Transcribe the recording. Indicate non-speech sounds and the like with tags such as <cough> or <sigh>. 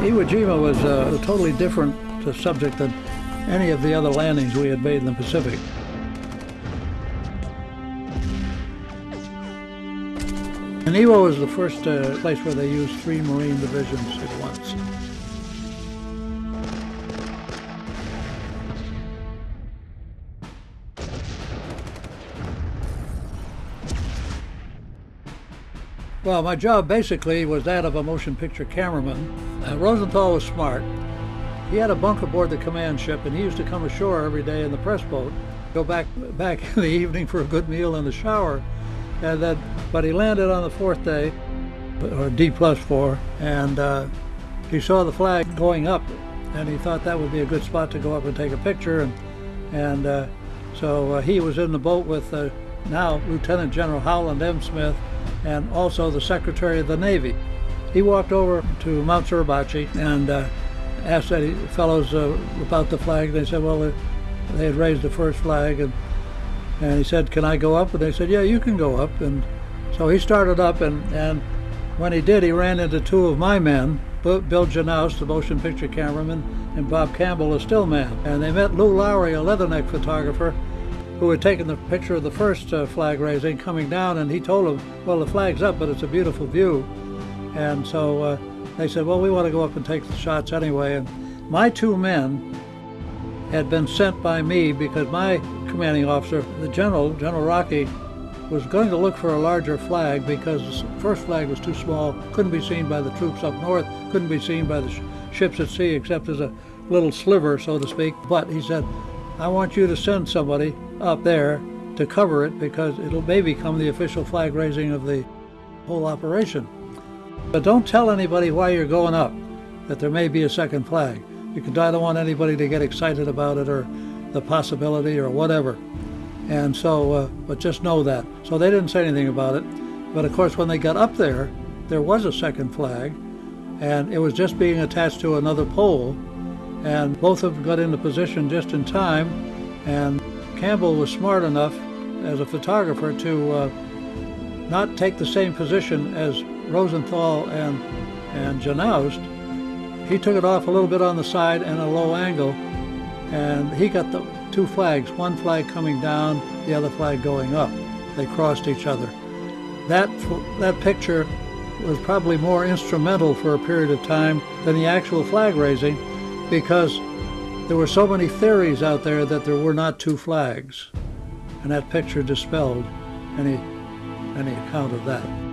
Iwo Jima was a totally different uh, subject than any of the other landings we had made in the Pacific. And Iwo was the first uh, place where they used three Marine divisions at once. Well, my job basically was that of a motion picture cameraman. Uh, Rosenthal was smart. He had a bunk aboard the command ship, and he used to come ashore every day in the press boat, go back back <laughs> in the evening for a good meal and a shower, and then. But he landed on the fourth day, or D plus four, and uh, he saw the flag going up, and he thought that would be a good spot to go up and take a picture, and and uh, so uh, he was in the boat with uh, now Lieutenant General Holland M. Smith and also the Secretary of the Navy. He walked over to Mount Suribachi and uh, asked the fellows uh, about the flag. They said, well, they had raised the first flag, and and he said, can I go up? And they said, yeah, you can go up. And so he started up, and, and when he did, he ran into two of my men, Bill Genaust, the motion picture cameraman, and Bob Campbell, a still man. And they met Lou Lowery, a leatherneck photographer, who had taken the picture of the first uh, flag raising coming down, and he told them, well, the flag's up, but it's a beautiful view. And so uh, they said, well, we want to go up and take the shots anyway. And my two men had been sent by me because my commanding officer, the general, General Rockey, was going to look for a larger flag because the first flag was too small, couldn't be seen by the troops up north, couldn't be seen by the sh ships at sea except as a little sliver, so to speak. But he said, I want you to send somebody up there to cover it because it'll may become the official flag raising of the whole operation. But don't tell anybody why you're going up, that there may be a second flag. Because I don't want anybody to get excited about it or the possibility or whatever. And so, uh, but just know that. So they didn't say anything about it. But of course, when they got up there, there was a second flag, and it was just being attached to another pole. And both of them got into position just in time. And Campbell was smart enough as a photographer to uh, not take the same position as Rosenthal and, and Genaust. He took it off a little bit on the side and a low angle, and he got the two flags, one flag coming down, the other flag going up. They crossed each other. That, that picture was probably more instrumental for a period of time than the actual flag raising because there were so many theories out there that there were not two flags, and that picture dispelled any, any account of that.